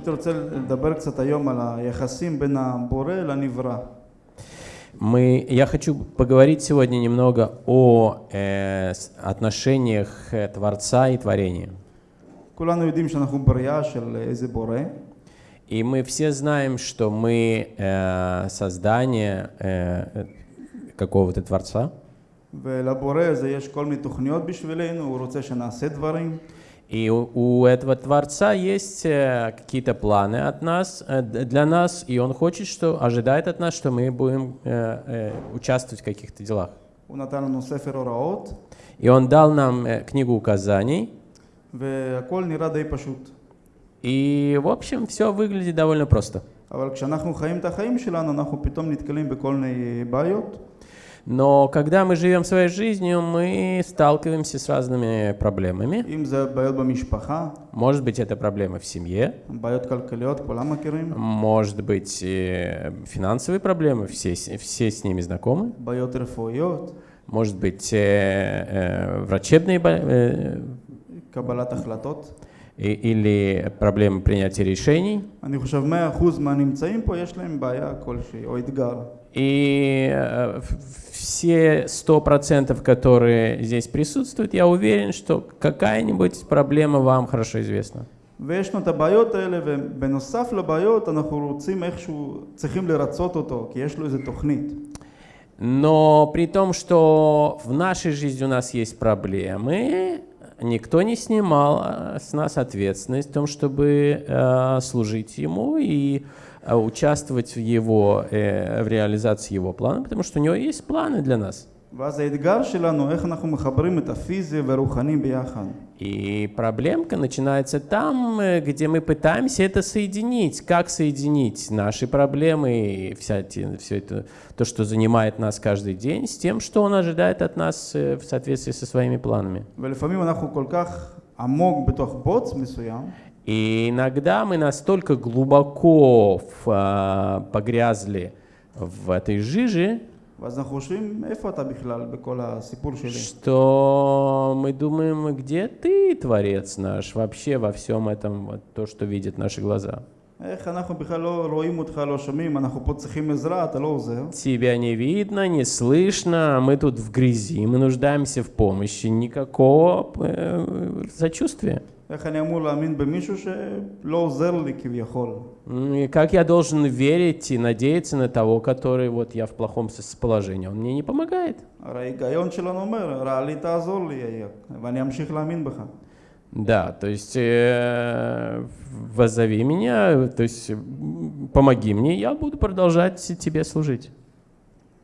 הייתי רוצה לדבר קצת היום על היחסים בין הבורא לנברא. Мы, я хочу поговорить сегодня немного о э, с- отношениях э, Творца и творения. כולנו יודעים שאנחנו בריאה של איזה בורא, И мы все знаем, что мы э, создание э, какого-то Творца. ולבורא הזה יש כל מיני תוכניות בשבילנו, הוא רוצה שנעשה דברים, И у, у этого Творца есть э, какие-то планы от нас, э, д- для нас, и Он хочет, что ожидает от нас, что мы будем э, э, участвовать в каких-то делах. הוא נתן לנו ספר הוראות, И Он дал нам э, книгу указаний, והכל נראה די פשוט. и, в общем, все выглядит довольно просто. אבל כשאנחנו חיים את החיים שלנו, אנחנו פתאום נתקלים בכל מיני בעיות, Но когда мы живем своей жизнью, мы сталкиваемся с разными проблемами. Может быть, это проблемы в семье. Может быть, финансовые проблемы, все, все с ними знакомы. Может быть, э, э, врачебные э, или проблемы принятия решений. אני חושב 100% מהנמצאים פה יש להם בעיה כלשהי, או אתגר. И э, в- все 100%, которые здесь присутствуют, я уверен, что какая-нибудь проблема вам хорошо известна. ויש לנו את הבעיות האלה, ובנוסף לבעיות אנחנו רוצים איכשהו, צריכים לרצות אותו, כי יש לו איזה תוכנית. Но при том, что в нашей жизни у нас есть проблемы, никто не снимал э, с нас ответственность в том, чтобы э, служить ему и э, Э, участвовать в его, э, в реализации его плана, потому что у него есть планы для нас. И проблемка начинается там, э, где мы пытаемся это соединить. Как соединить наши проблемы и вся, все это, то, что занимает нас каждый день, с тем, что он ожидает от нас в соответствии со своими планами. И иногда мы настолько глубоко в, а, погрязли в этой жиже, что мы думаем, где ты, Творец наш, вообще во всем этом, вот, то, что видят наши глаза. Тебя не видно, не слышно, а мы тут в грязи, мы нуждаемся в помощи, никакого э, сочувствия. איך אני אמור להאמין במישהו שלא עוזר לי כביכול? М, И как я должен верить и надеяться на того, который вот я в плохом сос- положении, он мне не помогает. הרי ההיגיון שלנו אומר, רע לי תעזור לי, ואני אמשיך להאמין בך. Да, то есть э, воззови меня, то есть м, помоги мне, я буду продолжать тебе служить.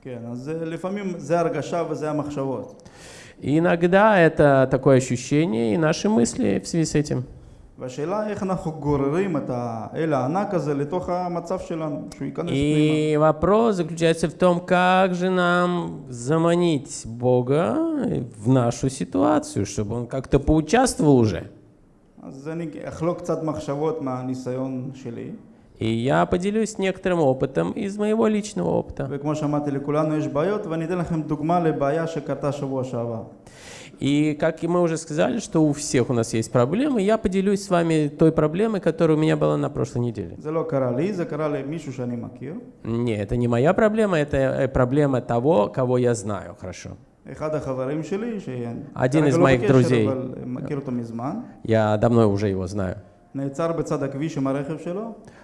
כן, אז אה, לפעמים זה הרגשה וזה המחשבות. И иногда это такое ощущение и наши мысли в связи с этим. והשאלה איך אנחנו גוררים את האל הענק הזה לתוך המצב שלנו, שהוא ייכנס פנימה. И вопрос заключается в том, как же нам заманить Бога в нашу ситуацию, чтобы Он как-то поучаствовал уже. אז אני אחלוק קצת מחשבות מהניסיון שלי, И я поделюсь некоторым опытом из моего личного опыта. И как мы уже сказали, что у всех у нас есть проблемы, я поделюсь с вами той проблемой, которая у меня была на прошлой неделе. Не, это не моя проблема, это э, проблема того, кого я знаю хорошо. Один из моих друзей. Я давно уже его знаю.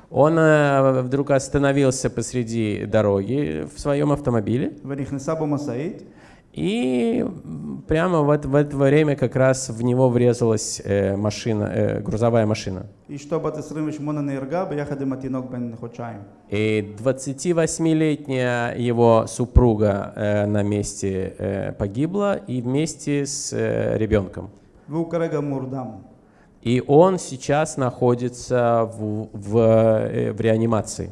Он э, вдруг остановился посреди дороги в своем автомобиле. И прямо вот в это время как раз в него врезалась э, машина, э, грузовая машина. И 28-летняя его супруга на месте погибла и вместе с ребенком. И он сейчас находится в, в, э, в реанимации.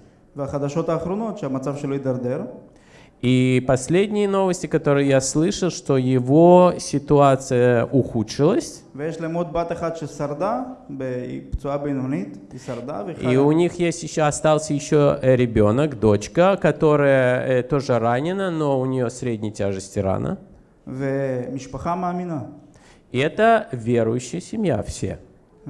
И последние новости, которые я слышал, что его ситуация ухудшилась. И у них есть еще, остался еще э, ребенок, дочка, которая э, тоже ранена, но у нее средней тяжести рана. И это верующая семья все.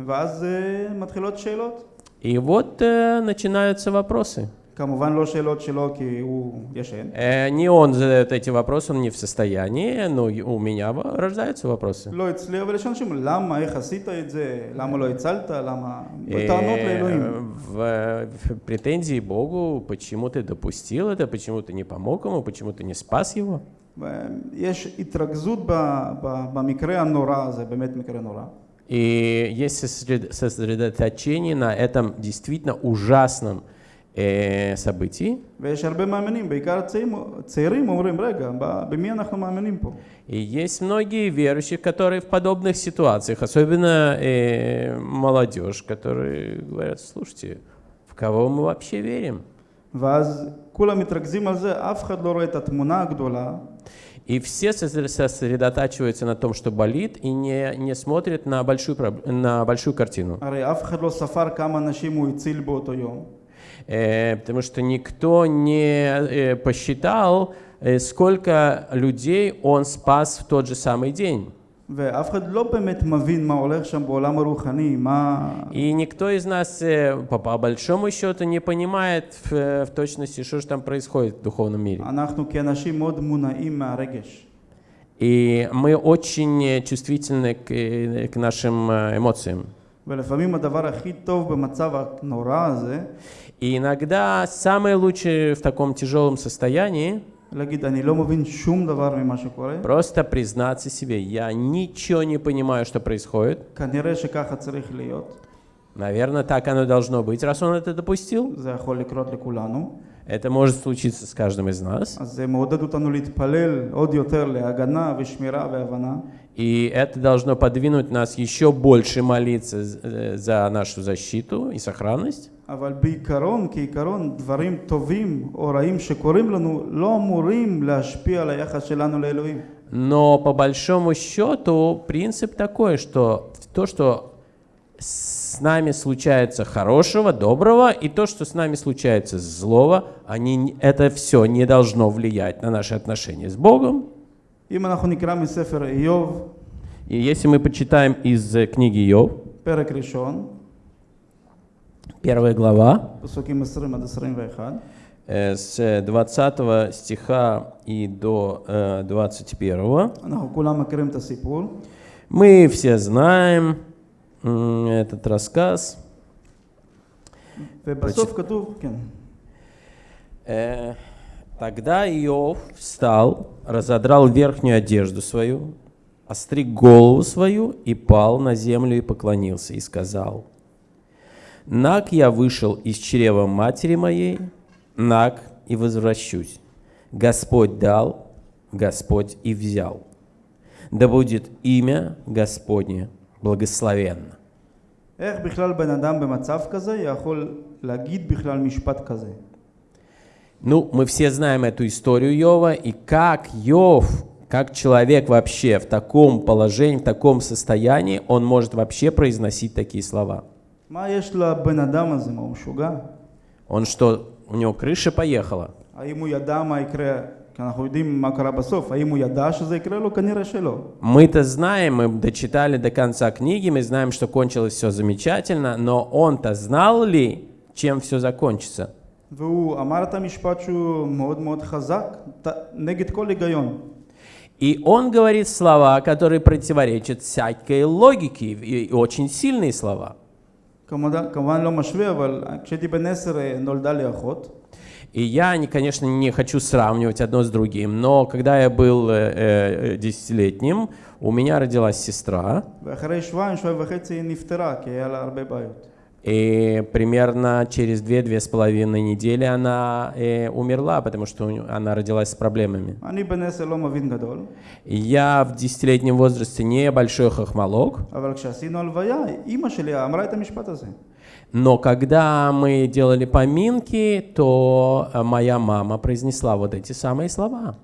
ואז אה, מתחילות שאלות. И вот э, начинаются вопросы. כמובן לא שאלות שלו כי הוא ישן, Э, не он задает эти вопросы, он не в состоянии, но и у меня в- рождаются вопросы. לא אצלי, אבל יש אנשים, למה, איך עשית את זה, למה לא הצלת, למה... Э, טענות לאלוהים. в, в претензии Богу, почему ты допустил это, почему ты не помог ему, почему ты не спас его. יש התרכזות ב- ב- במקרה הנורא הזה, באמת מקרה נורא. И есть сосредо- сосредоточение на этом действительно ужасном э, событии. ויש הרבה מאמינים, בעיקר צעירים, צעירים אומרים, רגע, ב- במי אנחנו מאמינים פה? И есть многие верующие, которые в подобных ситуациях, особенно э, молодежь, которые говорят, слушайте, в кого мы вообще верим? ואז כולם מתרכזים על זה, אף אחד לא רואה את התמונה הגדולה, И все сосредотачиваются на том, что болит, и не, не смотрят на большую, на большую картину. Э, потому что никто не э, посчитал, э, сколько людей он спас в тот же самый день. ואף אחד לא באמת מבין מה הולך שם בעולם הרוחני, מה... И никто из нас, э, по, по большому счету, не понимает в, э, в точности, что же там происходит в духовном мире. אנחנו כאנשים מאוד מונעים מהרגש. И мы очень э, чувствительны к, э, к нашим э, эмоциям. ולפעמים הדבר הכי טוב במצב הנורא הזה, И иногда самое лучшее в таком тяжелом состоянии Просто признаться себе, я ничего не понимаю, что происходит. Наверное, так оно должно быть, раз он это допустил. Это может случиться с каждым из нас. И это должно подвинуть нас еще больше молиться э, за нашу защиту и сохранность. אבל בעיקרון, כעיקרון, דברים טובים או רעים שקורים לנו לא אמורים להשפיע על היחס שלנו לאלוהים. Но по большому счету принцип такой, что то, что с нами случается хорошего, доброго, и то, что с нами случается злого, они, н- это все не должно влиять на наши отношения с Богом. אם אנחנו נקרא מספר איוב, И если мы почитаем из э, книги Йов, פרק ראשון, Первая глава. Э, с 20 стиха и до э, 21. Мы все знаем этот рассказ. Э, тогда Иов встал, разодрал верхнюю одежду свою, остриг голову свою и пал на землю и поклонился, и сказал – «Наг я вышел из чрева матери моей, наг и возвращусь. Господь дал, Господь и взял. Да будет имя Господне благословенно». איך בכלל בן אדם במצב כזה יכול להגיד בכלל משפט כזה? Ну, мы все знаем эту историю Йова, и как Йов, как человек вообще в таком положении, в таком состоянии, он может вообще произносить такие слова. Он что, у него крыша поехала? Мы-то знаем, мы дочитали до конца книги, мы знаем, что кончилось все замечательно, но он-то знал ли, чем все закончится? И он говорит слова, которые противоречат всякой логике, и очень сильные слова. כמובן, כמובן לא משווה, אבל כשהייתי בן עשר אה, נולדה לי אחות, И я, не- конечно, не хочу сравнивать одно с другим, но когда я был э, э, десятилетним, у меня родилась сестра, И примерно через 2-2,5 недели она э, умерла, потому что она родилась с проблемами. Я в десятилетнем возрасте не большой хохмолог. Но когда мы делали поминки, то э, моя мама произнесла вот эти самые слова.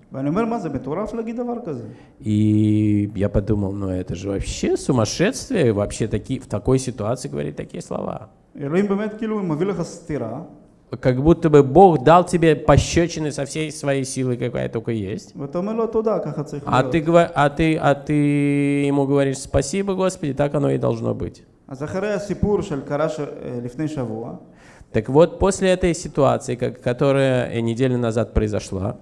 И я подумал, ну это же вообще сумасшествие, вообще такие в такой ситуации говорить такие слова. Как будто бы Бог дал тебе пощечины со всей своей силой, какая только есть. А ты, а, ты, а ты ему говоришь, спасибо, Господи, так оно и должно быть. Так вот, после этой ситуации, которая э, неделю назад произошла,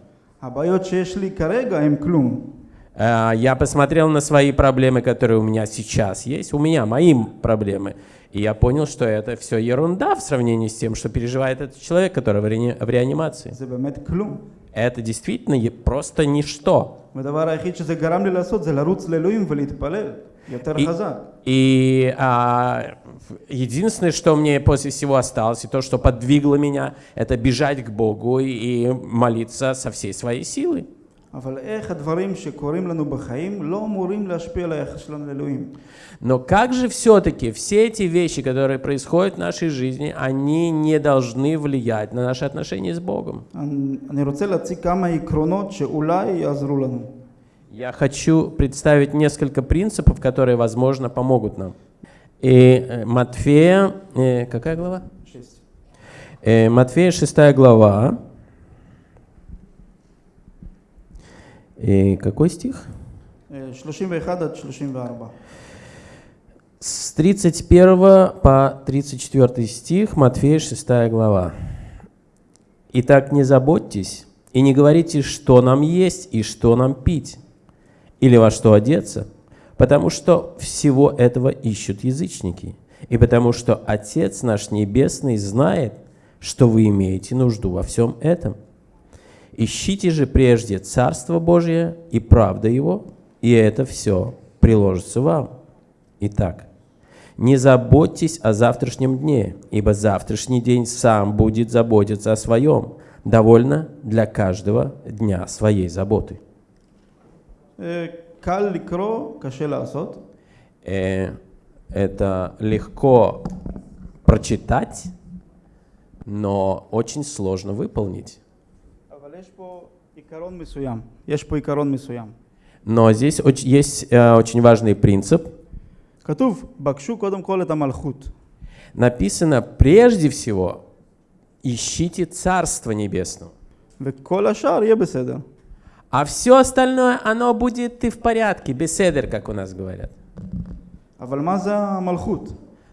Э, я посмотрел на свои проблемы, которые у меня сейчас есть, у меня, мои проблемы, и я понял, что это все ерунда в сравнении с тем, что переживает этот человек, который в, реанимации. Это действительно просто ничто. И, и а, единственное, что мне после всего осталось, и то, что подвигло меня, это бежать к Богу и молиться со всей своей силы. אבל איך הדברים שקורים לנו בחיים לא אמורים להשפיע על היחס שלנו לאלוהים. Но как же все-таки все эти вещи, которые происходят в нашей жизни, они не должны влиять на наши отношения с Богом? אני אני רוצה להציג כמה עקרונות שאולי יעזרו לנו. Я хочу представить несколько принципов, которые, возможно, помогут нам. И э, Матфея, э, какая глава? шесть. Э, Матфея 6 глава. И какой стих? 31 от 34. С 31 по 34 стих, Матфея 6 глава. «Итак, не заботьтесь и не говорите, что нам есть и что нам пить, или во что одеться, потому что всего этого ищут язычники, и потому что Отец наш Небесный знает, что вы имеете нужду во всем этом. Ищите же прежде Царство Божье и правда Его, и это все приложится вам. Итак, не заботьтесь о завтрашнем дне, ибо завтрашний день сам будет заботиться о своем. Довольно для каждого дня своей заботы. Э, это легко прочитать, но очень сложно выполнить. Но здесь есть э, очень важный принцип. Написано, прежде всего, ищите Царство Небесное. А все остальное, оно будет и в порядке, беседер, как у нас говорят.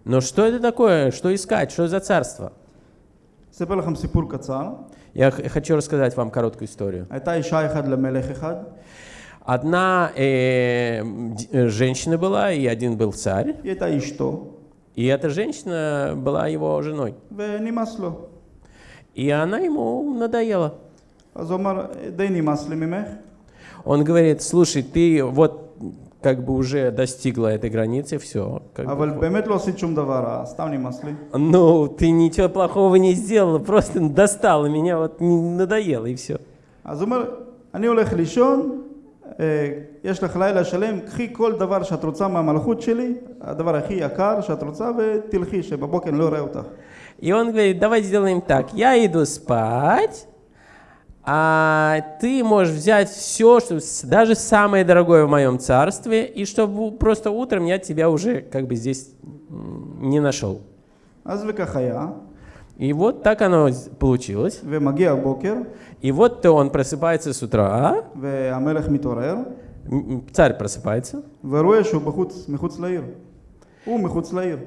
Но что это такое? Что искать? Что за царство? Я хочу рассказать вам короткую историю. Одна э, э, женщина была, и один был царь. Это и что? И эта женщина была его женой. И она ему надоела. Он говорит, слушай, ты вот как бы уже достигла этой границы, все. אבל באמת לא עשית שום דבר רע, סתם נמאס לי. Ну, ты ничего плохого не сделала, просто достала меня, вот не- надоело, и все. אז הוא אומר, אני הולך לישון, אה, יש לך לילה שלם, קחי כל דבר שאת רוצה מהמלכות שלי, הדבר הכי יקר שאת רוצה, ותלכי, שבבוקר אני לא אראה אותך. И он говорит, давай сделаем так, я иду спать, а ты можешь взять все, что, даже самое дорогое в моем царстве, и чтобы просто утром я тебя уже как бы здесь не нашел. И вот так оно получилось. И вот то он просыпается с утра. Царь просыпается.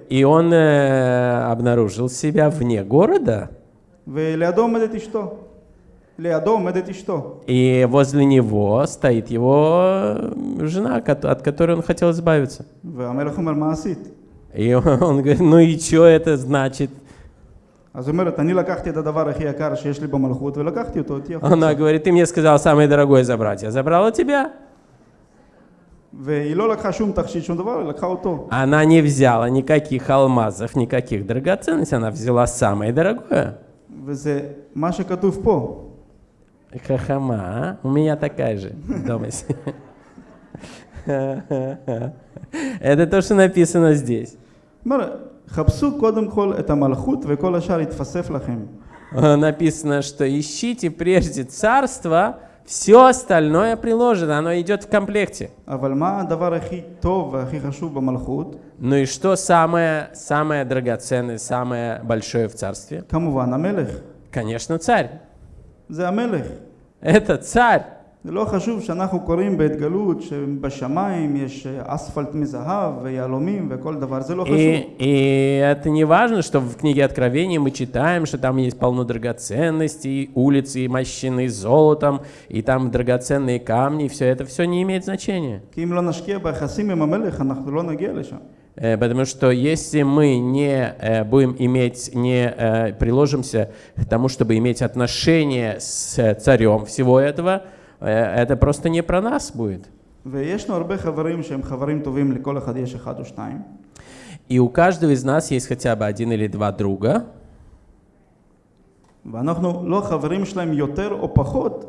И он э, обнаружил себя вне города. И возле него стоит его жена, от которой он хотел избавиться. И он говорит, ну и что это значит? Она говорит, ты мне сказал самое дорогое забрать, я забрала тебя. Она не взяла никаких алмазов, никаких драгоценностей, она взяла самое дорогое. Хахама, а? У меня такая же дома. Это то, что написано здесь. Хапсу кодом хол это малхут, вы кола шарит. Э, написано, что ищите прежде царство, все остальное приложено, оно идет в комплекте. Ну и что самое, самое драгоценное, самое большое в царстве? Конечно, царь. זה המלך. Это царь. זה לא חשוב שאנחנו קוראים בהתגלות שבשמיים יש אה, אספלט מזהב ויהלומים וכל דבר, זה לא חשוב. И, и это не важно, что в книге Откровения мы читаем, что там есть полно драгоценностей, улицы мощены золотом, и там драгоценные камни, все это все не имеет значения. כי אם לא нашкия ביחסים עם המלך, אנחנו לא נגיע לשם. Э, Потому что если мы не э, будем иметь, не э, приложимся к тому, чтобы иметь отношения с э, царем всего этого, э, это просто не про нас будет. ויש לנו הרבה חברים שהם חברים טובים, לכל אחד יש אחד או שניים. И у каждого из нас есть хотя бы один или два друга, ואנחנו לא החברים שלהם יותר או פחות,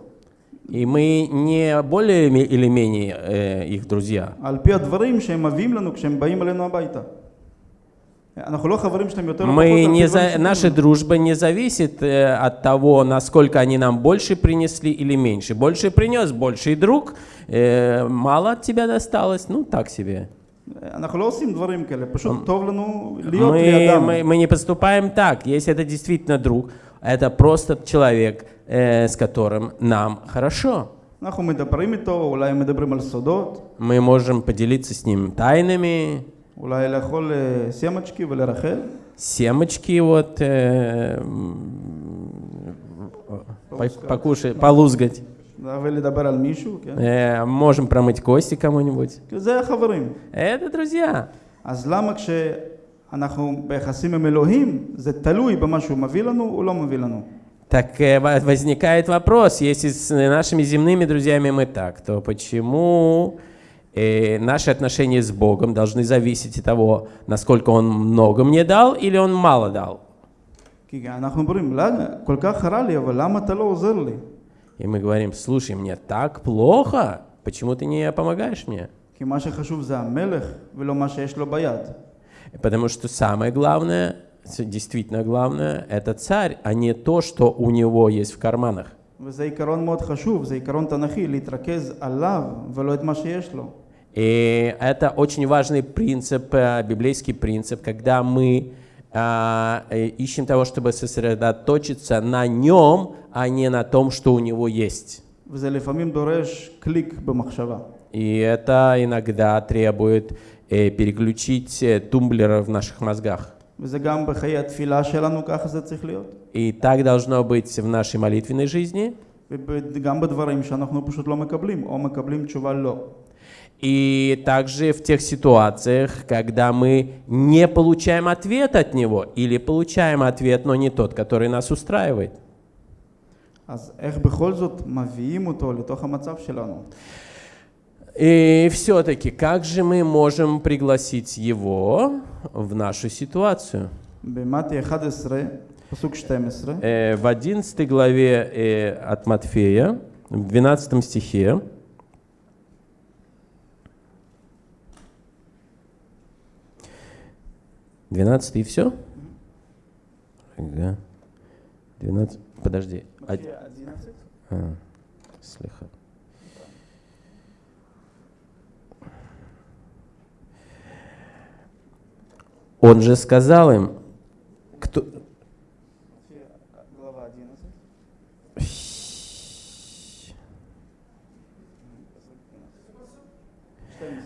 И мы не более или менее э, их друзья. Мы не за... Наша дружба не зависит э, от того, насколько они нам больше принесли или меньше. Больше принес, больший друг, э, мало от тебя досталось, ну так себе. Мы, мы, мы не поступаем так, если это действительно друг. это просто человек, э, с которым нам хорошо. אנחנו מדברים איתו, אולי הם מדברים על סודות, Мы можем поделиться с ним тайнами, אולי לאכול אה, סמצ'קי ולרחל. семечки вот, э, м, по- покушать, полузгать. да, ולדבר על מישהו, כן? Э, можем промыть кости кому-нибудь. כי זה החברים. Это друзья. אז למה כשאנחנו ביחסים עם אלוהים, זה תלוי במה שהוא מביא לנו או לא מביא לנו? Так э, во- возникает вопрос, если с нашими земными друзьями мы так, то почему э, наши отношения с Богом должны зависеть от того, насколько Он много мне дал или Он мало дал? כי אנחנו אומרים, למה? כל כך רע לי, אבל למה אתה לא עוזר לי? И мы говорим, слушай, мне так плохо, почему ты не помогаешь мне? כי מה שחשוב זה המלך ולא מה שיש לו ביד. Потому что самое главное, с- действительно главное, это царь, а не то, что у него есть в карманах. וזה עיקרון מאוד חשוב, זה עיקרון תנכי, להתרכז עליו ולא את מה שיש לו. И это очень важный принцип, э, библейский принцип, когда мы а, э, ищем того, чтобы сосредоточиться на нем, а не на том, что у него есть. וזה לפעמים דורש קליק במחשבה. И это иногда требует э, переключить э, тумблеры в наших мозгах. וזה גם בחיי התפילה שלנו, ככה זה צריך להיות. И так должно быть в нашей молитвенной жизни, וגם בדברים שאנחנו פשוט לא מקבלים, או מקבלים תשובה לא. и также в тех ситуациях, когда мы не получаем ответ от него, или получаем ответ, но не тот, который нас устраивает. אז איך בכל זאת מביאים אותו לתוך המצב שלנו? И все-таки, как же мы можем пригласить его в нашу ситуацию? Э, в 11 главе э, от Матфея, в 12 стихе, Двенадцатый и все? Да. Двенадцать. Подожди. Од... А, слегка. Он же сказал им, кто... глава 11.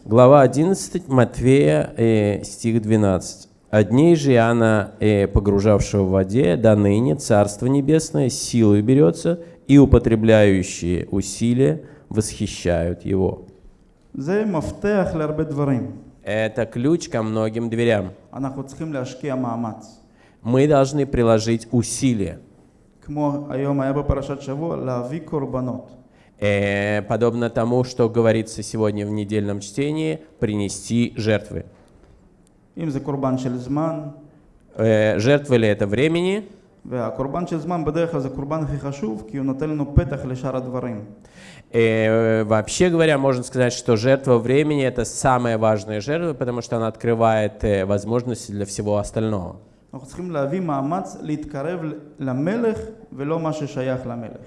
Глава 11, Матфея, э, стих 12. «Одней же Иоанна, э, погружавшего в воде, до ныне Царство Небесное силой берется, и употребляющие усилия восхищают его». זה מפתח להרבה דברים. Это ключ ко многим дверям. Мы должны приложить усилия. Э, подобно тому, что говорится сегодня в недельном чтении, принести жертвы. Э, жертвы ли это времени? והקורבן של זמן בדרך כלל זה קורבן הכי חשוב, כי הוא נותן לנו פתח לשאר הדברים. Э, вообще говоря, можно сказать, что жертва времени это самая важная жертва, потому что она открывает э, возможности для всего остального. אנחנו צריכים להביא מאמץ להתקרב למלך ולא מה ששייך למלך.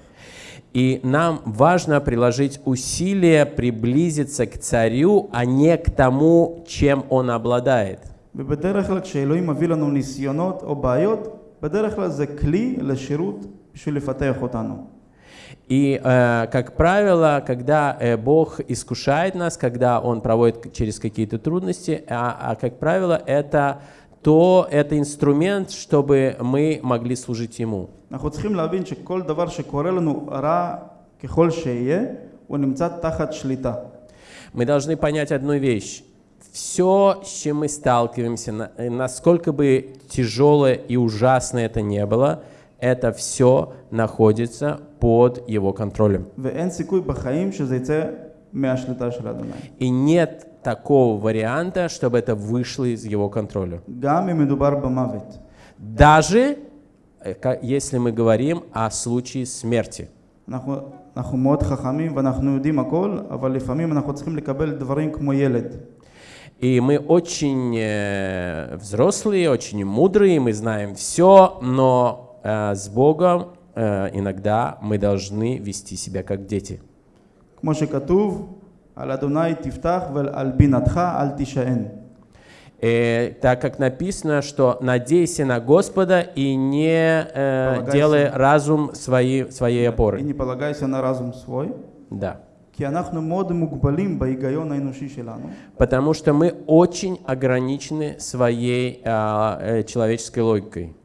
И нам важно приложить усилия приблизиться к царю, а не к тому, чем он обладает. ובדרך כלל כשאלוהים מביא לנו ניסיונות או בעיות, בדרך כלל זה כלי לשירות בשביל לפתח אותנו. И, э, как правило, когда э, Бог искушает нас, когда Он проводит к- через какие-то трудности, а, а, как правило, это то, это инструмент, чтобы мы могли служить Ему. אנחנו צריכים להבין שכל דבר שקורה לנו רע ככל שיהיה, הוא נמצא תחת שליטה. Мы должны понять одну вещь. Все, с чем мы сталкиваемся, на- э, насколько бы тяжелое и ужасное это не было, это все находится под Его контролем. ואין סיכוי בחיים שזה יצא מהשליטה של אדוני. И нет такого варианта, чтобы это вышло из Его контроля. גם אם מדובר במוות. Даже э, ка- если мы говорим о случае смерти. אנחנו, אנחנו מאוד חכמים ואנחנו יודעים הכל, אבל לפעמים אנחנו צריכים לקבל דברים כמו ילד. и мы очень э, взрослые, очень мудрые, мы знаем все, но э, с Богом э, иногда мы должны вести себя как дети. И, так как написано, что надейся на Господа и не э, делай разум свои, своей опорой. И не полагайся на разум свой. Да. Потому что мы очень ограничены своей а, э, человеческой логикой.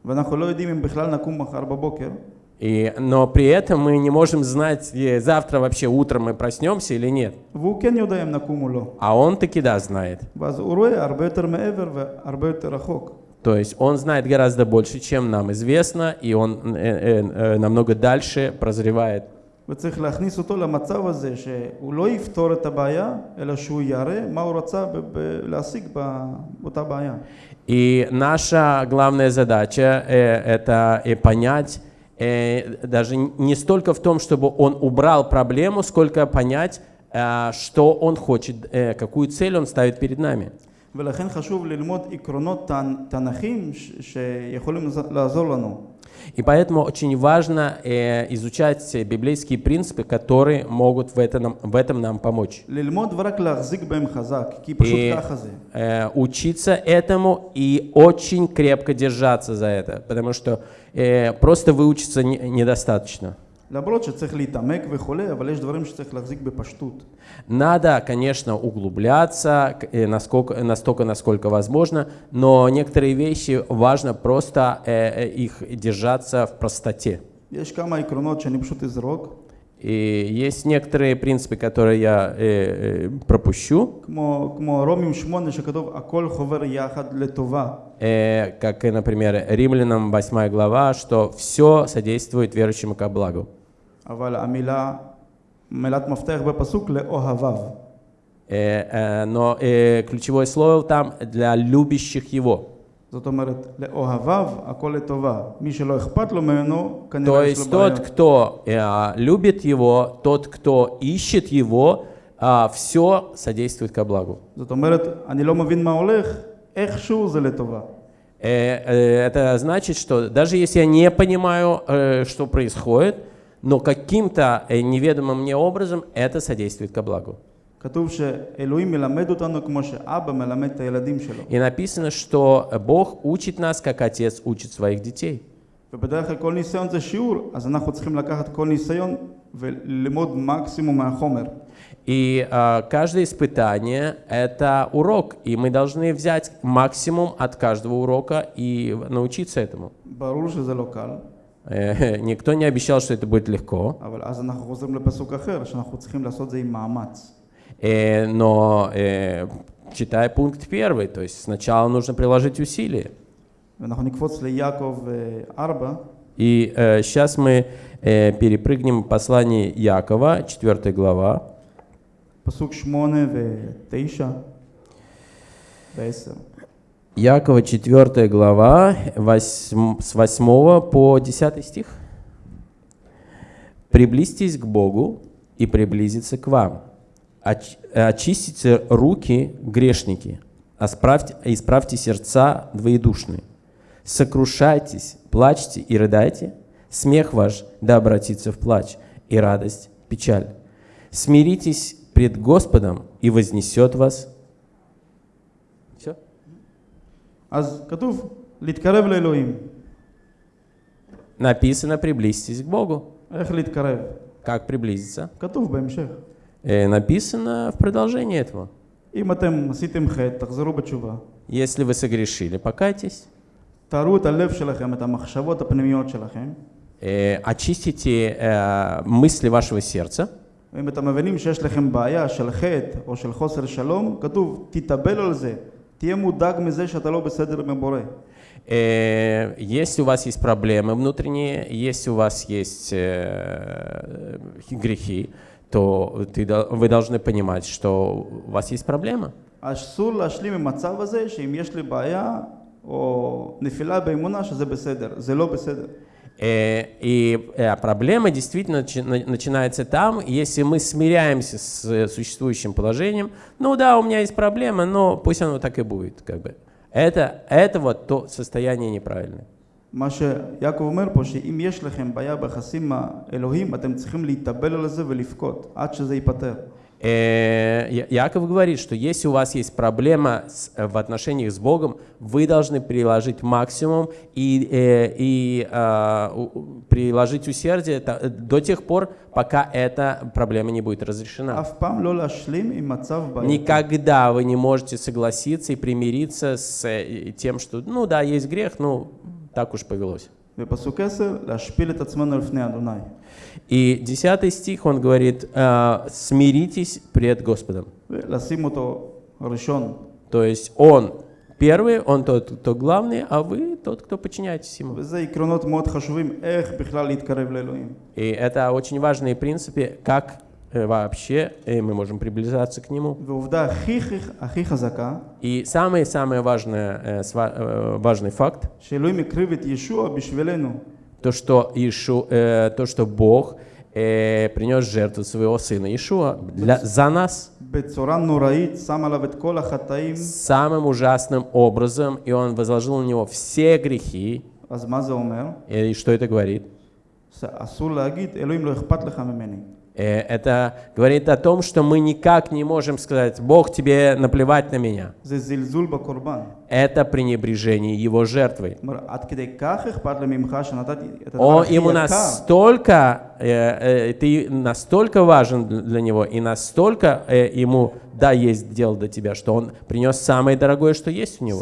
И, но при этом мы не можем знать, э, завтра вообще утром мы проснемся или нет. А он таки да знает. То есть он знает гораздо больше, чем нам известно, и он э, э, э намного дальше прозревает וצריך להכניס אותו למצב הזה שהוא לא יפתור את הבעיה, אלא שהוא יראה מה הוא רצה ב- ב- להשיג ב- באותה בעיה. И наша главная задача э, это э, понять, э, даже не столько в том, чтобы он убрал проблему, сколько понять, э, что он хочет, э, какую цель он ставит перед нами. ולכן חשוב ללמוד עקרונות תנ- תנ"כים ש- שיכולים לז- לעזור לנו. и поэтому очень важно э, изучать библейские принципы, которые могут в этом, в этом нам помочь. И э, учиться этому и очень крепко держаться за это, потому что э, просто выучиться не, недостаточно. למרות שצריך להתעמק וכולי, אבל יש דברים שצריך להחזיק בפשטות. Надо, конечно, углубляться к- э, насколько, настолько, насколько возможно, но некоторые вещи важно просто э, э, их держаться в простоте. יש כמה עקרונות שאני פשוט אזרוק, И есть некоторые принципы, которые я э, э, пропущу, כמו, כמו רומים שמונה שכתוב הכל חובר יחד לטובה. э, как, э, например, Римлянам 8 глава, что все содействует верующим ко благу. אבל המילה, מילת מפתח בפסוק לאוהביו. Э, э, но э, ключевое слово там для любящих его. זאת אומרת, לאוהביו הכל לטובה. מי שלא אכפת לו ממנו, То כנראה יש לו есть тот, בעיה. кто э, любит его, тот, кто ищет его, все содействует ко благу. זאת אומרת, אני לא מבין מה הולך, איכשהו זה לטובה. Э, э, Это значит, что даже если я не понимаю, э, что происходит, но каким-то э, неведомым мне образом это содействует ко благу. כתוב שאלוהים מלמד אותנו כמו שאבא מלמד את הילדים שלו. И написано, что Бог учит нас, как отец учит своих детей. ובדרך כלל כל ניסיון זה שיעור, אז אנחנו צריכים לקחת כל ניסיון וללמוד מקסימום מהחומר. И э, каждое испытание — это урок, и мы должны взять максимум от каждого урока и научиться этому. Э, никто не обещал, что это будет легко. Э, но э, читая пункт первый, то есть сначала нужно приложить усилия. И сейчас мы э, перепрыгнем послание Якова, 4 глава. Пасук 8 и 9, 10. Якова 4 глава, восьм- с 8 по 10 стих. «Приблизьтесь к Богу, и приблизится к вам. Оч- очистите руки, грешники, исправьте сердца двоедушные. Сокрушайтесь, плачьте и рыдайте. Смех ваш да обратится в плач, и радость печаль. Смиритесь пред Господом, и вознесет вас». Все? אז כתוב להתקרב לאלוהים. Написано «приблизьтесь к Богу». איך להתקרב? Как приблизиться? כתוב בהמשך. Э, написано в продолжении этого. אם אתם עשיתם חטא, תחזרו בתשובה. Если вы согрешили, покайтесь, תארו את הלב שלכם, את המחשבות הפנימיות שלכם. э, очистите э, мысли вашего сердца. ואם אתם מבינים שיש לכם בעיה של חטא או של חוסר שלום, כתוב, תתאבל על זה. תהיה מודאג מזה שאתה לא בסדר עם הבורא. Э, Если у вас есть проблемы внутренние, если у вас есть э, грехи, то ты дол- вы должны понимать, что у вас есть проблема. אסור להשלים עם מצב הזה שאם יש לי בעיה או נפילה באמונה שזה בסדר. זה לא בסדר. Э, И э, проблема действительно начи- на- начинается там, если мы смиряемся с э, существующим положением. Ну да, у меня есть проблема, но пусть оно так и будет. Как бы. это, это вот то состояние неправильное. מה שיעקב אומר פה, שאם יש לכם בעיה ביחסים עם האלוהים, אתם צריכים להתאבל על זה ולבכות עד שזה ייפתר. Э, Яков говорит, что если у вас есть проблема с, э, в отношениях с Богом, вы должны приложить максимум и, и, и а, у, приложить усердие до тех пор, пока эта проблема не будет разрешена. Никогда вы не можете согласиться и примириться с тем, что, ну да, есть грех, ну так уж повелось. И 10 стих, он говорит, «А, смиритесь пред Господом. То есть он первый, он тот, кто главный, а вы тот, кто подчиняетесь ему. И это очень важные принципы, как Э, вообще, и мы можем приближаться к нему. И самый-самый важный, э, важный факт, то, что, Ишу, э, то, что Бог э, принес жертву своего сына Ишуа для, за нас самым ужасным образом, и он возложил на него все грехи. И что это говорит? Э, это говорит о том, что мы никак не можем сказать, Бог, тебе наплевать на меня это пренебрежение его жертвой. Он ему настолько, э, э, ты настолько важен для него и настолько э, ему да есть дело до тебя, что он принес самое дорогое, что есть у него.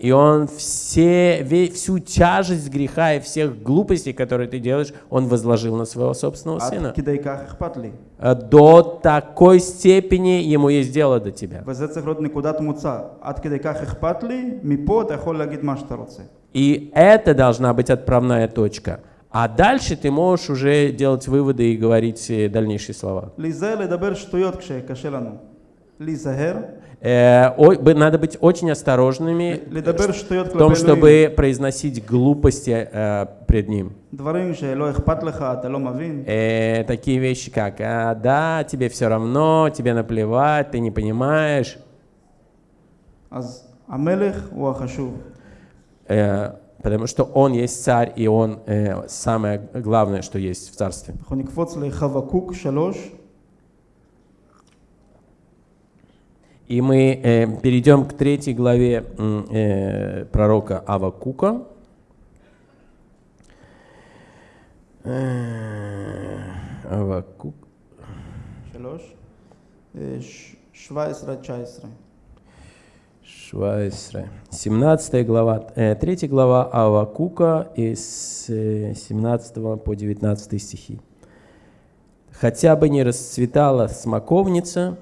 И он все, всю тяжесть греха и всех глупостей, которые ты делаешь, он возложил на своего собственного сына. Э, до такой степени ему есть дело до тебя. וזה צריך להיות נקודת מוצא. עד כדי כך אכפת לי, מפה אתה יכול להגיד מה שאתה רוצה. И это должна быть отправная точка. А дальше ты можешь уже делать выводы и говорить э, дальнейшие слова. להיזהר לדבר שטויות כשקשה לנו. להיזהר, Э, ой, бы- надо быть очень осторожными לדבר שטויות в том, כלפי אלוהים. чтобы произносить глупости э, пред ним. דברים שלא אכפת לך, אתה לא מבין. Э, такие вещи, как «А, «да, тебе все равно, тебе наплевать, ты не понимаешь». Э, потому что он есть царь, и он э, самое главное, что есть в царстве. И мы э, перейдем к третьей главе э, пророка Авакука. Э, Авакук. Швайсре. 17 глава, э, 3 глава Авакука из э, 17 по 19 стихи. «Хотя бы не расцветала смоковница,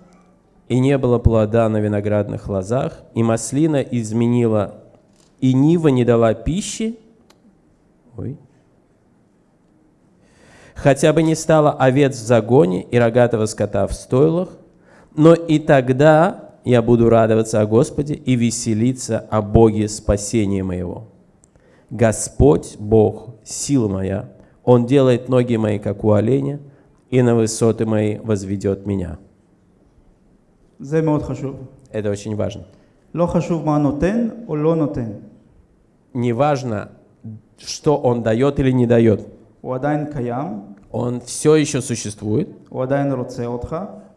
и не было плода на виноградных лозах, и маслина изменила, и нива не дала пищи, ой, хотя бы не стало овец в загоне и рогатого скота в стойлах, но и тогда я буду радоваться о Господе и веселиться о Боге спасения моего. Господь, Бог, сила моя, Он делает ноги мои, как у оленя, и на высоты мои возведет меня. Это очень важно. Не важно, что Он дает или не дает. Он все еще существует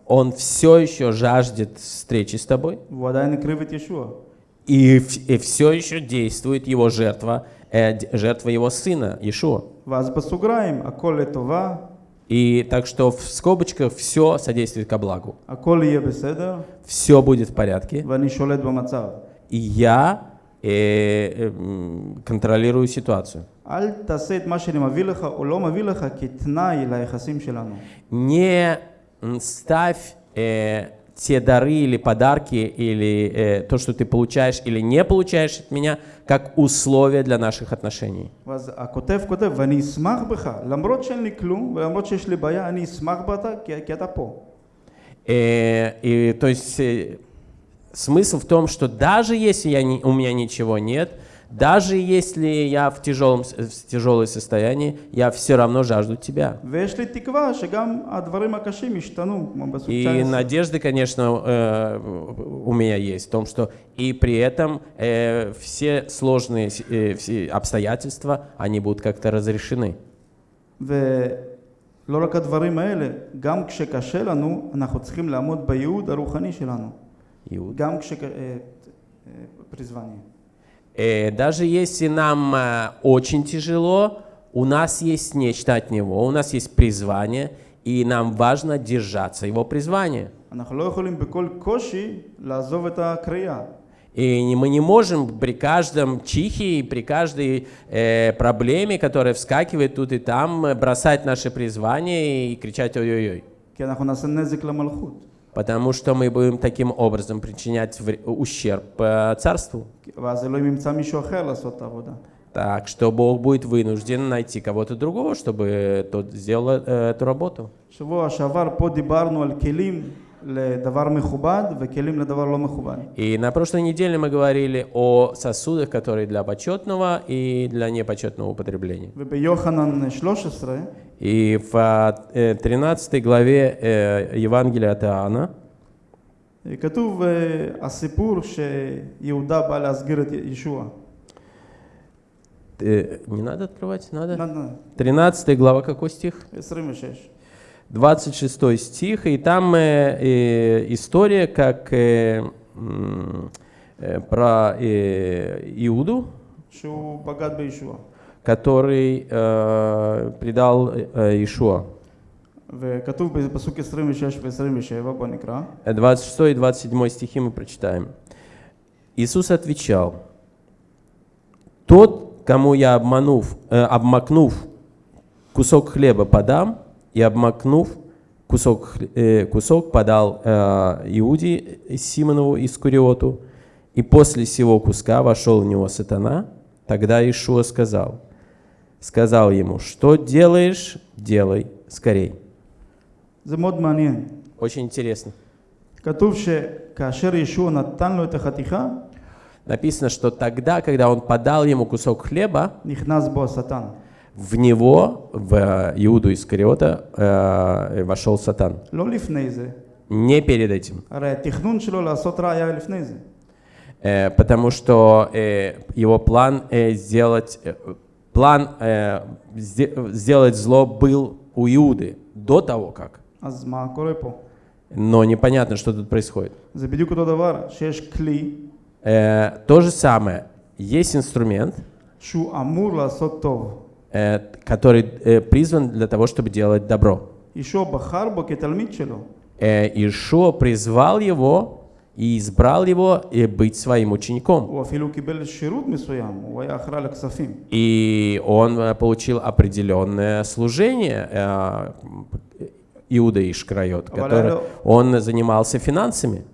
он все еще жаждет встречи с тобой. И, и все еще действует его жертва, э, жертва его сына, Иешуа. И так что в скобочках все содействует ко благу. Все будет в порядке. И я э, э, контролирую ситуацию. Не ставь э, те дары или подарки, или э, то, что ты получаешь или не получаешь от меня, как условие для наших отношений. И, э, и то есть э, смысл в том, что даже если я не, у меня ничего нет, даже если я в, тяжелом, с- в тяжелое состоянии, я все равно жажду тебя. ויש לי תקווה שגם הדברים הקשים ישתנו, כמו בסוג И 19. надежды, конечно, э, у меня есть в том, что и при этом э, все сложные с- э, все обстоятельства, они будут как-то разрешены. ולא רק הדברים האלה, גם כשקשה לנו, אנחנו צריכים לעמוד בייעוד הרוחני שלנו. Иуд. גם כש... אה, и даже если нам э, очень тяжело, у нас есть нечто от Него, у нас есть призвание, и нам важно держаться Его призвания. И мы не можем при каждом чихе и при каждой э, проблеме, которая вскакивает тут и там, э, бросать наше призвание и кричать «Ой-ой-ой» потому что мы будем таким образом причинять ущерб э, царству. Так что Бог будет вынужден найти кого-то другого, чтобы тот сделал э, эту работу. שבוע שעבר פה דיברנו על כלים לדבר מכובד וכלים לדבר לא מכובד. И на прошлой неделе мы говорили о сосудах, которые для почетного и для непочетного употребления. וביוחנן 13 И в а, э, 13 главе э, Евангелия от Иоанна כתוב אה, הסיפור שיהודה בא להסגיר את ישוע. э, не надо открывать, надо. נ- נ- 13 глава, какой стих? 26. 26 стих, и там э, э история, как э, э, про э, Иуду, который э, предал э, Ишуа. 26 и 27 стихи мы прочитаем. Иисус отвечал, «Тот, кому я обманув, э, обмакнув кусок хлеба подам, и, обмакнув кусок, э, кусок подал э, Иуде Симонову Искуриоту, и после сего куска вошел в него сатана. Тогда Ишуа сказал, сказал ему, что делаешь, делай скорей. Очень интересно. Написано, что тогда, когда он подал ему кусок хлеба, в него, в э, Иуду Искариота, э, э вошел Сатан. Не перед этим. Э, потому что э, его план э, сделать, э, план сделать зло был у Иуды до того как. Но непонятно, что тут происходит. То же самое. Есть инструмент. Шу амур ласотов Э, который э, призван для того, чтобы делать добро. Ишуа э, призвал его и избрал его и быть своим учеником. И он получил определенное служение Иуда Ишкрайот, который он занимался финансами.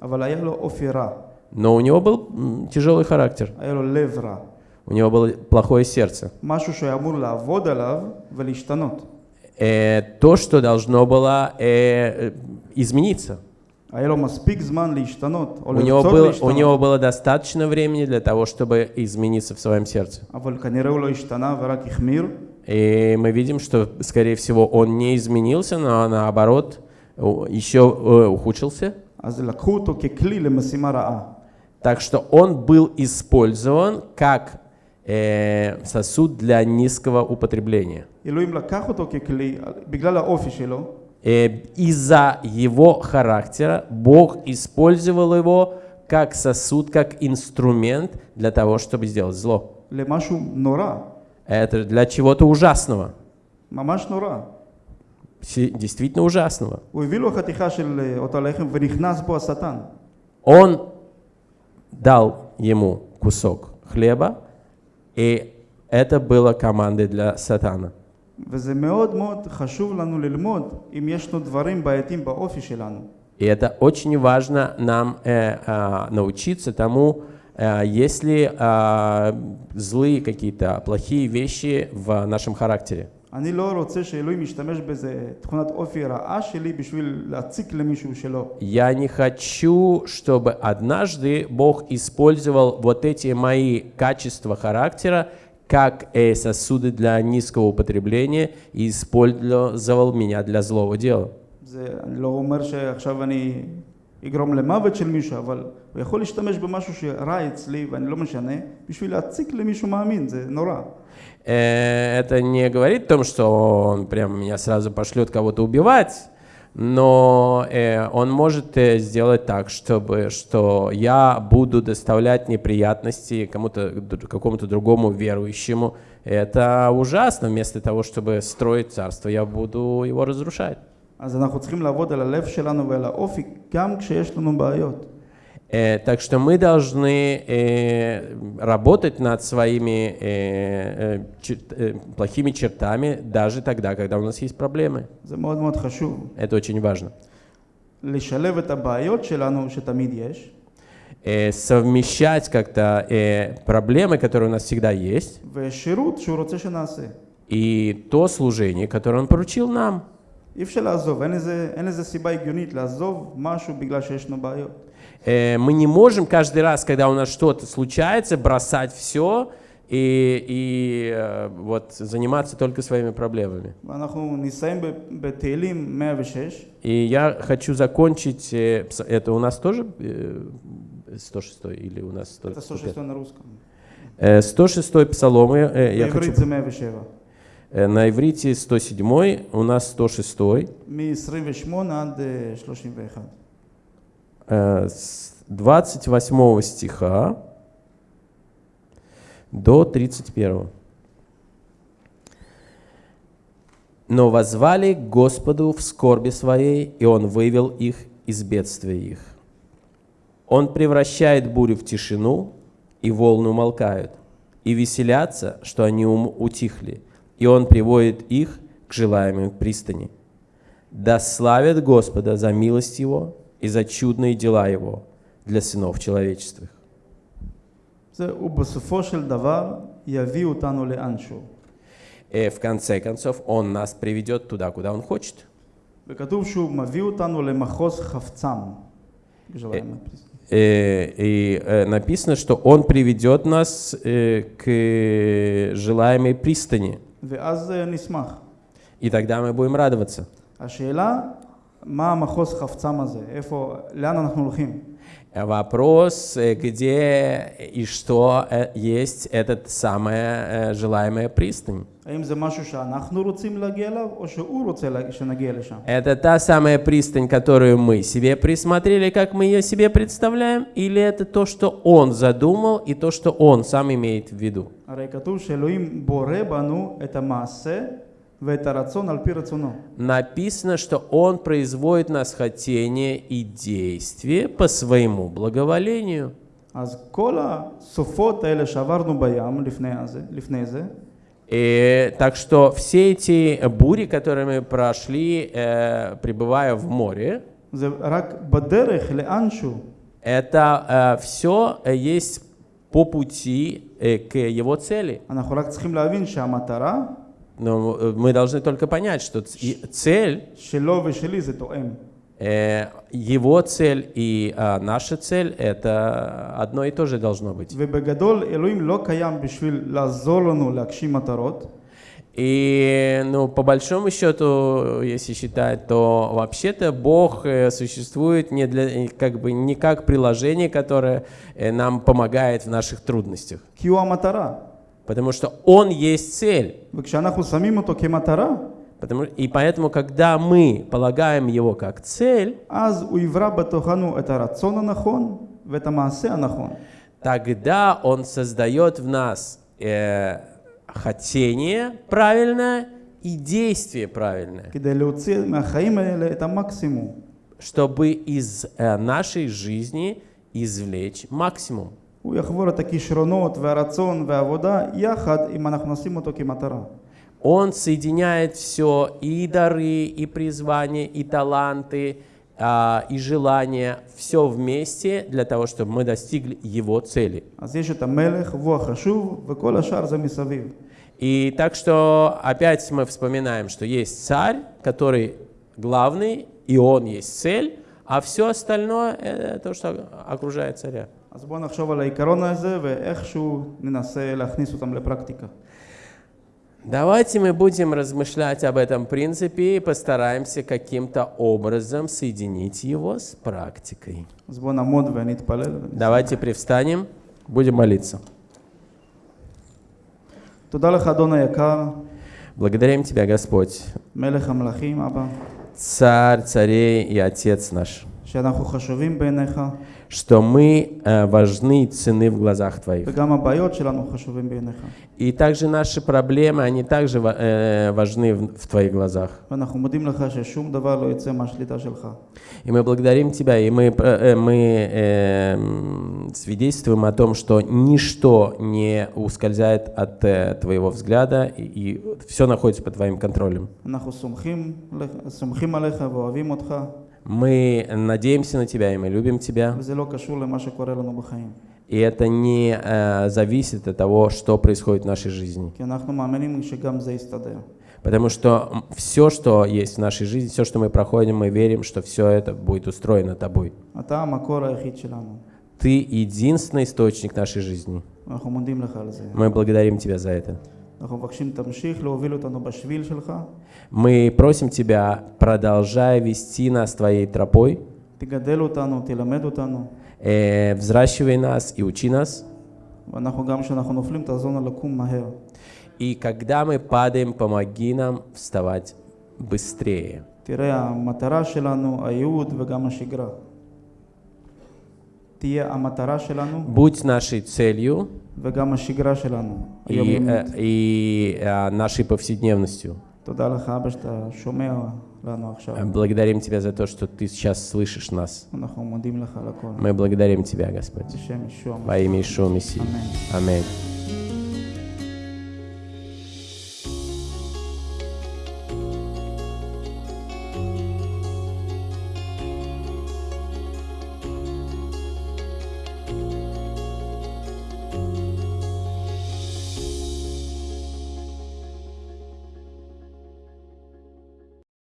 Но у него был тяжелый характер. У него было плохое сердце. Э, то, что должно было э, измениться. У него, был, у него было достаточно времени для того, чтобы измениться в своем сердце. И мы видим, что, скорее всего, он не изменился, но наоборот, еще э, ухудшился. Так что он был использован как э, сосуд для низкого употребления. Э, из-за его характера Бог использовал его как сосуд, как инструмент для того, чтобы сделать зло. Это для чего-то ужасного. Действительно ужасного. Он дал ему кусок хлеба, и это было командой для сатана. וזה מאוד מאוד חשוב לנו ללמוד אם יש לנו דברים בעייתיים באופי שלנו. И это очень важно нам э, а, научиться тому, э, есть ли а, злые какие-то плохие вещи в нашем характере. אני לא רוצה שאלוהים ישתמש באיזה תכונת אופי רעה שלי בשביל להציק למישהו שלא. Я не хочу, чтобы однажды Бог использовал вот эти мои качества характера как э, сосуды для низкого употребления и использовал меня для злого дела. זה, אני לא אומר שעכשיו אני אגרום למוות של מישהו, אבל הוא יכול להשתמש במשהו שרע אצלי ואני לא משנה, בשביל להציק למישהו מאמין, זה נורא. Э, Это не говорит о том, что он прямо меня сразу пошлет кого-то убивать, но э, он может э, сделать так, чтобы что я буду доставлять неприятности кому-то д- какому-то другому верующему. Это ужасно. Вместо того, чтобы строить царство, я буду его разрушать. אז אנחנו צריכים לעבוד על הלב שלנו ועל האופי, גם כשיש לנו בעיות. Э, так что мы должны э, работать над своими э, э, чер- э, плохими чертами даже тогда, когда у нас есть проблемы. זה מאוד מאוד חשוב. Это очень важно. לשלב את הבעיות שלנו, שתמיד יש, Э, совмещать как-то э, проблемы, которые у нас всегда есть, ושירות שהוא רוצה שנעשה. и то служение, которое Он поручил нам. אי אפשר לעזוב, אין לזה, אין לזה סיבה הגיונית לעזוב משהו בגלל שיש לנו בעיות. Э, мы не можем каждый раз, когда у нас что-то случается, бросать все и, и э, вот заниматься только своими проблемами. И я хочу закончить, э, это у нас тоже 106 или у нас 100, Это 106 на русском. 106 псалом, я, я хочу... На иврите 107, у нас 106 с 28 стиха до 31. Но возвали Господу в скорби своей, и Он вывел их из бедствия их. Он превращает бурю в тишину, и волны умолкают, и веселятся, что они ум- утихли, и Он приводит их к желаемой пристани. Да славят Господа за милость Его и за чудные дела Его для сынов человеческих. זה, ובסופו של דבר יביא אותנו לאנשהו. И в конце концов, Он нас приведет туда, куда Он хочет. וכתוב שהוא מביא אותנו למחוז חפצם. желаемое приз. Э, И э, написано, что Он приведет нас э, к желаемой пристани. ואז אה, נשמח. И тогда мы будем радоваться. השאלה, Вопрос, э, где и что э, есть этот самая э, желаемая пристань. Это та самая пристань, которую мы себе присмотрели, как мы ее себе представляем, или это то, что он задумал и то, что он сам имеет в виду? это Написано, что Он производит нас хотение и действие по своему благоволению. И, э, так что все эти бури, которые мы прошли, э, пребывая в море, это э, все э, есть по пути э, к его цели. Но э, мы должны только понять, что цель... Э, его цель и а, наша цель это одно и то же должно быть. И, ну, по большому счету, если считать, то вообще-то Бог э, существует не для, как бы, не как приложение, которое нам помогает в наших трудностях. Потому что он есть цель. Потому, и поэтому, когда мы полагаем его как цель, тогда он создает в нас э, хотение правильное и действие правильное. Чтобы из э, нашей жизни извлечь максимум. הוא יחבור את הכישרונות והרצון והעבודה יחד אם אנחנו נשים אותו כמטרה. Он соединяет все, и дары, и призвания, и таланты, а, и желания, все вместе для того, чтобы мы достигли его цели. אז יש את המלך והוא החשוב וכל השאר זה מסביב. И так что опять мы вспоминаем, что есть царь, который главный, и он есть цель, а все остальное это то, что окружает царя. אז בואו נחשוב על העיקרון הזה ואיכשהו ננסה להכניס אותם לפרקטיקה. Давайте мы будем размышлять об этом принципе и постараемся каким-то образом соединить его с практикой. אז בואו נעמוד ונתפלל. Давайте привстанем, будем молиться. תודה לך אדון היקר, Благодарим Тебя, Господь, מלך המלכים אבא, Царь царей и Отец наш, שאנחנו חשובים בעיניך что мы э, важны и цены в глазах Твоих. И также наши проблемы, они также э, важны в Твоих глазах. И мы благодарим Тебя, и мы, э, мы э, свидетельствуем о том, что ничто не ускользает от э, Твоего взгляда, и, и все находится под Твоим контролем. Мы надеемся на Тебя, и мы любим Тебя. И это не э, зависит от того, что происходит в нашей жизни. Потому что все, что есть в нашей жизни, все, что мы проходим, мы верим, что все это будет устроено Тобой. Ты единственный источник нашей жизни. Мы благодарим Тебя за это. אנחנו מבקשים תמשיך להוביל אותנו בשביל שלך, Мы просим Тебя, продолжай вести нас Твоей тропой, תגדל אותנו, תלמד אותנו, э, взращивай нас и учи нас. ואנחנו גם כשאנחנו נופלים תעזור לנו לקום מהר. И когда мы падаем, помоги нам вставать быстрее. תראה, המטרה שלנו, הייעוד וגם השגרה. будь нашей целью и, э, и э, нашей повседневностью. Благодарим Тебя за то, что Ты сейчас слышишь нас. Мы благодарим Тебя, Господь. Во имя Ишуа Мессии. Аминь.